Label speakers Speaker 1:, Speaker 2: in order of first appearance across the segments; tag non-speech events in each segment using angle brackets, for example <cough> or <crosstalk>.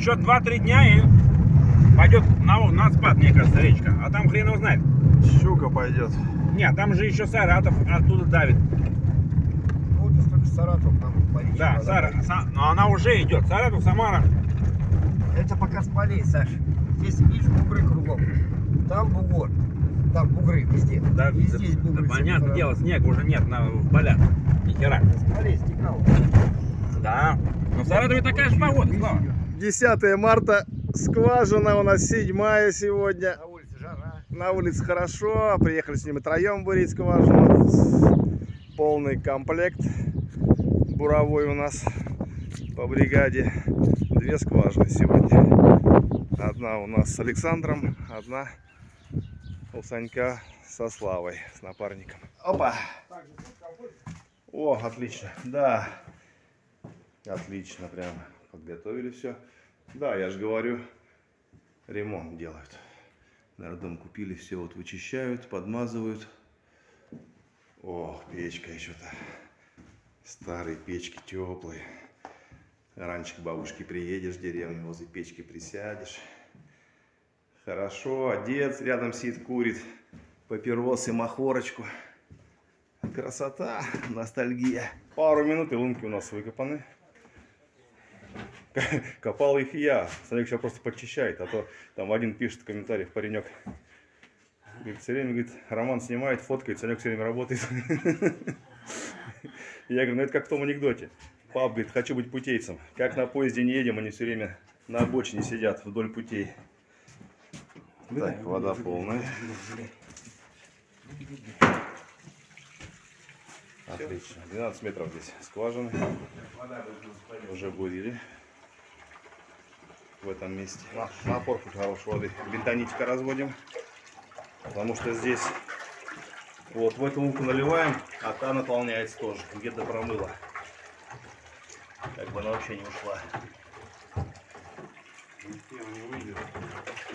Speaker 1: еще 2-3 дня и пойдет на, на спад, мне кажется, речка. А там хрен его знает.
Speaker 2: Щука пойдет.
Speaker 1: Нет, там же еще Саратов оттуда давит.
Speaker 3: Вот только Саратов по речке
Speaker 1: Да, Сара. Са- но она уже идет. Саратов, Самара.
Speaker 3: Это пока с полей, Саш. Здесь видишь бугры кругом. Там бугор. Там бугры везде.
Speaker 1: Да,
Speaker 3: и
Speaker 1: да-
Speaker 3: здесь
Speaker 1: да
Speaker 3: бугры.
Speaker 1: понятное
Speaker 3: Саратов.
Speaker 1: дело, снег уже нет на, в полях. Ни хера.
Speaker 3: С полей стекал.
Speaker 1: Да. Но в Саратове такая же погода, Слава.
Speaker 2: 10 марта, скважина у нас седьмая сегодня.
Speaker 3: На улице жара.
Speaker 2: На улице хорошо, приехали с ними троем бурить скважину. Полный комплект буровой у нас по бригаде. Две скважины сегодня. Одна у нас с Александром, одна у Санька со Славой, с напарником. Опа! О, отлично, да. Отлично, прям подготовили все. Да, я же говорю, ремонт делают. Наверное, дом купили, все вот вычищают, подмазывают. О, печка еще-то. Старые печки теплые. Раньше к бабушке приедешь в деревню, возле печки присядешь. Хорошо, одет, рядом сидит, курит папиросы, махорочку. Красота, ностальгия. Пару минут и лунки у нас выкопаны. <laughs> Копал их я. Санек сейчас просто подчищает, а то там один пишет в комментариях паренек. Говорит, все время, говорит, Роман снимает, фоткает, Санек все время работает. <laughs> Я говорю, ну это как в том анекдоте. Пап говорит, хочу быть путейцем. Как на поезде не едем, они все время на обочине сидят вдоль путей. Так, вода полная. Отлично. 12 метров здесь скважины. Уже бурили в этом месте. На, напор тут хорошей воды. Бентонитика разводим. Потому что здесь вот в эту луку наливаем, а та наполняется тоже. Где-то промыла. Как бы она вообще не ушла.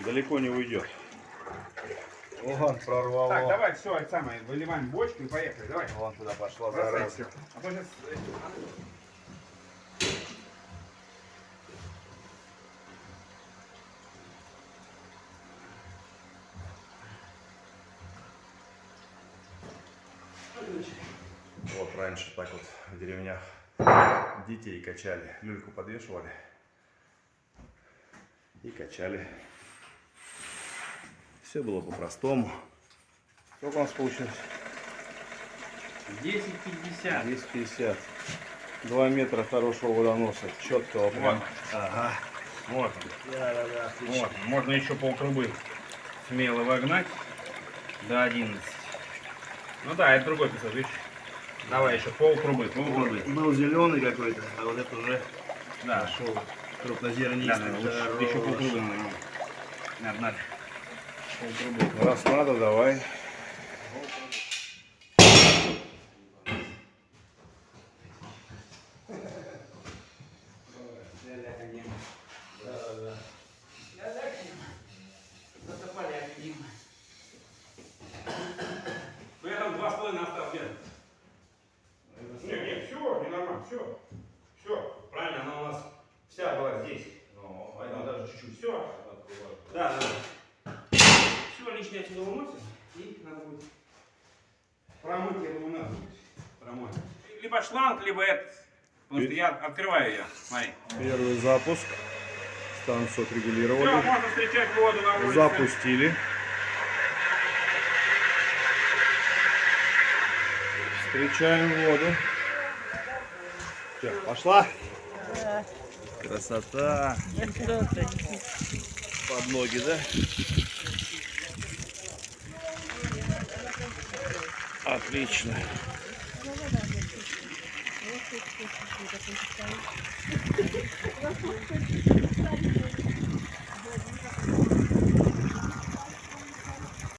Speaker 2: Далеко не уйдет. Вон прорвало.
Speaker 1: Так, давай, все, это самое, выливаем бочку и поехали, давай.
Speaker 2: Вон туда пошла зараза.
Speaker 1: А то сейчас...
Speaker 2: Вот раньше так вот в деревнях детей качали. Люльку подвешивали и качали. Все было по-простому. Сколько у нас получилось?
Speaker 1: 10.50.
Speaker 2: 250. Два метра хорошего водоноса. Четкого прям. Ага.
Speaker 1: Вот он.
Speaker 2: Да, да, да, отлично.
Speaker 1: Вот, можно еще полтрубы смело вогнать до 11. Ну да, это другой песок, видишь? Давай еще полтрубы, полтрубы.
Speaker 2: Был зеленый какой-то, а вот это уже
Speaker 1: Да, да,
Speaker 2: крупнозернистый.
Speaker 1: да, еще полтрубы. наверное. Надо, надо. Полтрубы.
Speaker 2: Раз надо, давай.
Speaker 1: Ну я там два с половиной осталось, Лен. Не, не, все, не нормально, все. Все, правильно, она у нас вся была здесь. Ну, поэтому даже чуть-чуть. Все. Да, да. Все лишнее отсюда выносим. И надо будет промыть, я думаю, надо будет промыть. Либо шланг, либо это. Потому что я открываю ее. Смотри.
Speaker 2: Первый запуск. Станцию
Speaker 1: Все,
Speaker 2: отрегулировали.
Speaker 1: можно встречать воду на улице.
Speaker 2: Запустили. Встречаем воду. Всё, пошла. Красота. Под ноги, да? Отлично.